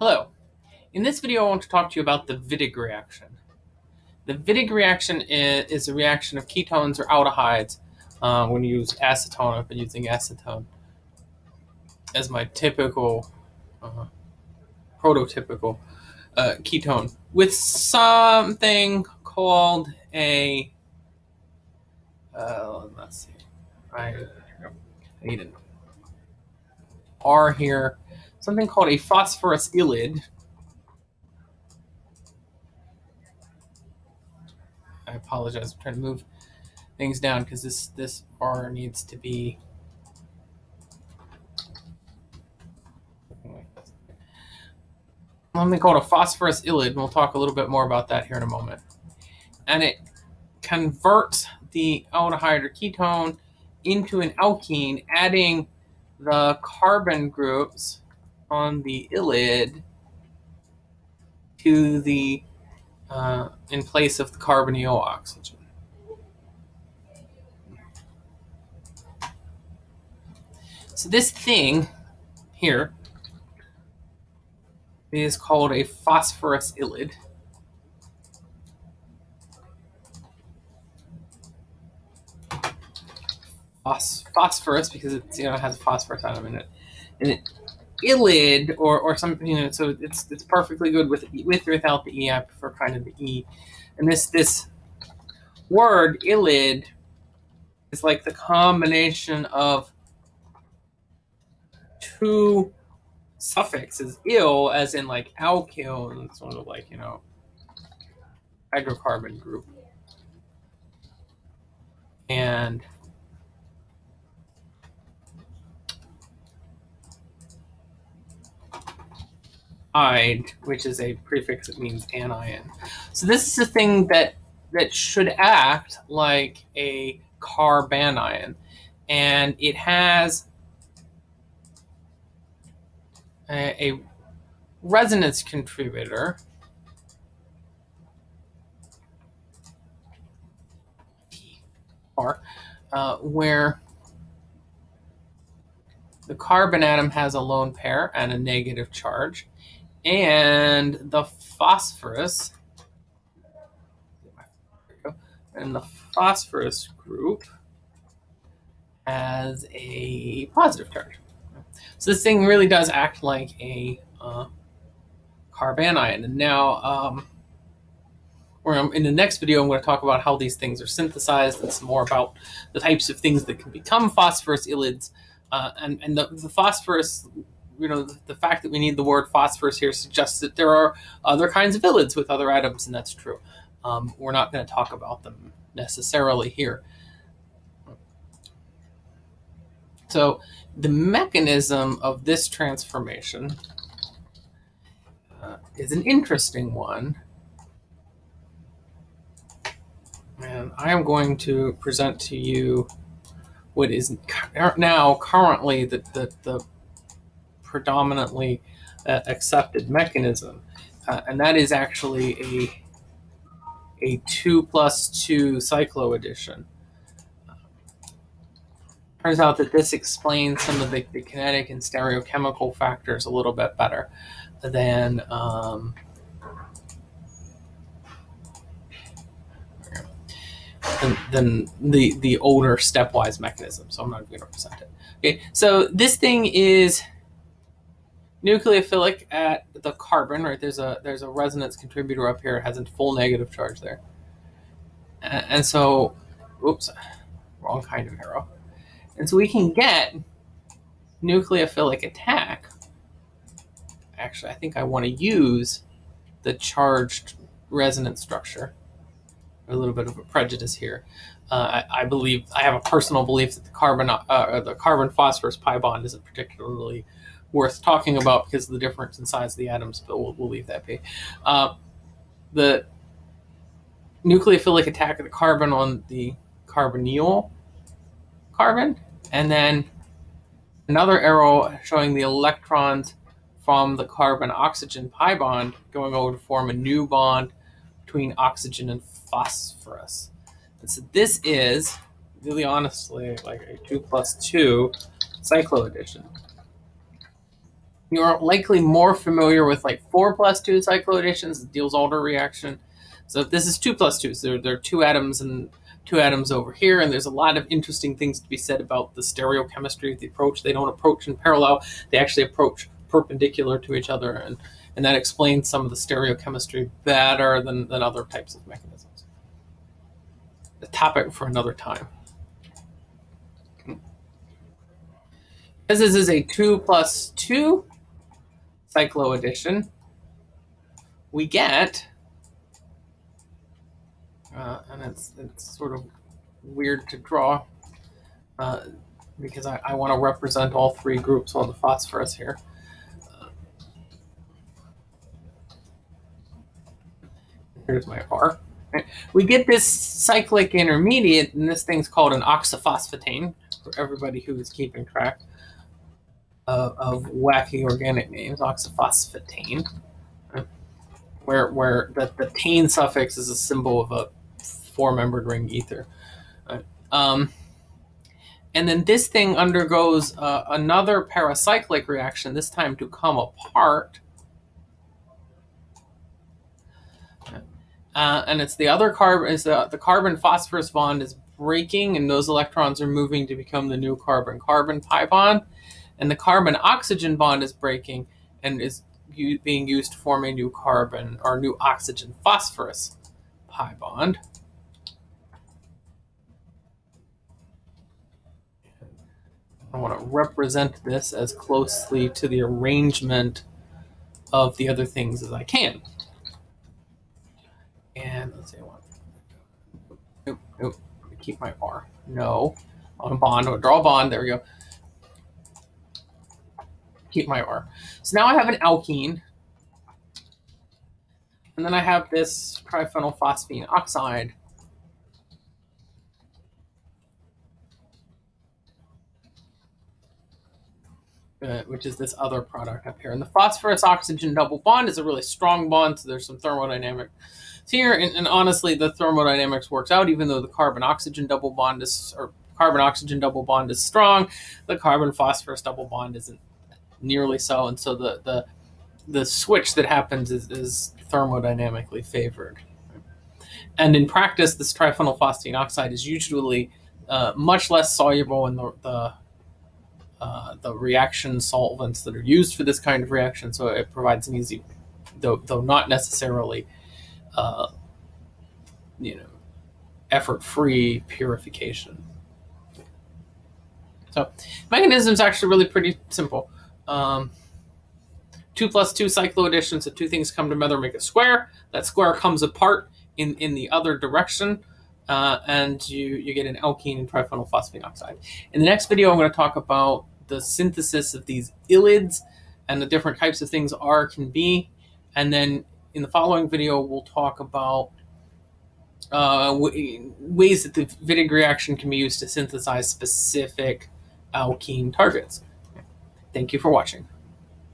Hello. In this video, I want to talk to you about the Wittig reaction. The Wittig reaction is, a reaction of ketones or aldehydes uh, when you use acetone. I've been using acetone as my typical, uh, prototypical uh, ketone with something called a, uh, let's see, I, I need an R here, something called a phosphorus ylide I apologize. I'm trying to move things down because this this bar needs to be. Something called a phosphorus and we'll talk a little bit more about that here in a moment. And it converts the aldehyde or ketone into an alkene, adding the carbon groups on the ylide to the uh, in place of the carbonyl oxygen. So this thing here is called a phosphorus ylid. Phos phosphorus because it you know has a phosphorus atom in it, and it ylide or or something you know so it's it's perfectly good with with or without the e i prefer kind of the e. And this this word ylide is like the combination of two suffixes. Ill as in like alkyl and it's sort of like you know hydrocarbon group. And ide, which is a prefix that means anion. So this is a thing that that should act like a carbanion, and it has a, a resonance contributor. Uh, where the carbon atom has a lone pair and a negative charge, and the phosphorus and the phosphorus group has a positive charge. So this thing really does act like a uh, carbanion. And now, um, in the next video, I'm going to talk about how these things are synthesized and some more about the types of things that can become phosphorus ylides. Uh, and and the, the phosphorus you know, the, fact that we need the word phosphorus here suggests that there are other kinds of ylides with other atoms, and that's true. Um, we're not going to talk about them necessarily here. So the mechanism of this transformation uh, is an interesting one. And I am going to present to you what is now currently the, the, the predominantly uh, accepted mechanism, uh, and that is actually a a two plus two cycloaddition. Turns out that this explains some of the, the, kinetic and stereochemical factors a little bit better than um, than the the older stepwise mechanism. So I'm not going to present it. Okay, so this thing is nucleophilic at the carbon, right? There's a there's a resonance contributor up here. It has a full negative charge there. And, so, oops, wrong kind of arrow. And so we can get nucleophilic attack. Actually, I think I want to use the charged resonance structure. A little bit of a prejudice here. Uh, I, I, believe I have a personal belief that the carbon uh, the carbon phosphorus pi bond isn't particularly worth talking about because of the difference in size of the atoms, but we'll, we'll leave that be. Uh, the nucleophilic attack of the carbon on the carbonyl carbon, and then another arrow showing the electrons from the carbon-oxygen pi bond going over to form a new bond between oxygen and phosphorus. And so this is, really honestly, like a 2 plus 2 cycloaddition You're likely more familiar with like 4 plus 2 cycloadditions, Diels-Alder reaction. So this is 2 plus 2, so there, there are two atoms and two atoms over here, and there's a lot of interesting things to be said about the stereochemistry of the approach. They don't approach in parallel, they actually approach perpendicular to each other, and, and that explains some of the stereochemistry better than, than other types of mechanisms. A topic for another time. As this is a 2 plus 2 cycloaddition, we get, uh, and it's, it's sort of weird to draw uh, because I, I want to represent all three groups on the phosphorus here. Here's my R. We get this cyclic intermediate, and this thing's called an oxaphosphetane for everybody who is keeping track of, of wacky organic names, oxaphosphetane, where where the, the tane suffix is a symbol of a four-membered ring ether. Um, and then this thing undergoes uh, another pericyclic reaction, this time to come apart. Uh, and it's the other carbon is the, the carbon phosphorus bond is breaking and those electrons are moving to become the new carbon carbon pi bond and the carbon oxygen bond is breaking and is being used to form a new carbon or new oxygen phosphorus pi bond. I want to represent this as closely to the arrangement of the other things as I can. And let's see, I want, nope, nope, keep my R. No, on a bond, draw a bond, there we go keep my R. So now I have an alkene. And then I have this triphenylphosphine oxide. Uh, which is this other product up here. And the phosphorus oxygen double bond is a really strong bond, so there's some thermodynamics here. And, and honestly, the thermodynamics works out, even though the carbon oxygen double bond is, or carbon oxygen double bond is strong, the carbon phosphorus double bond isn't nearly so, and so the the the switch that happens is, is thermodynamically favored. And in practice, this triphenylphosphine oxide is usually uh, much less soluble in the the, uh, the reaction solvents that are used for this kind of reaction, so it provides an easy, though though not necessarily, uh, you know, effort-free purification. So mechanism is actually really pretty simple. Um, two plus two cycloaddition, so two things come together make a square. That square comes apart in, in the other direction, uh, and you, you get an alkene and triphenylphosphine oxide. In the next video, I'm going to talk about the synthesis of these ylids and the different types of things R can be. And then in the following video, we'll talk about uh, ways that the Wittig reaction can be used to synthesize specific alkene targets. Thank you for watching.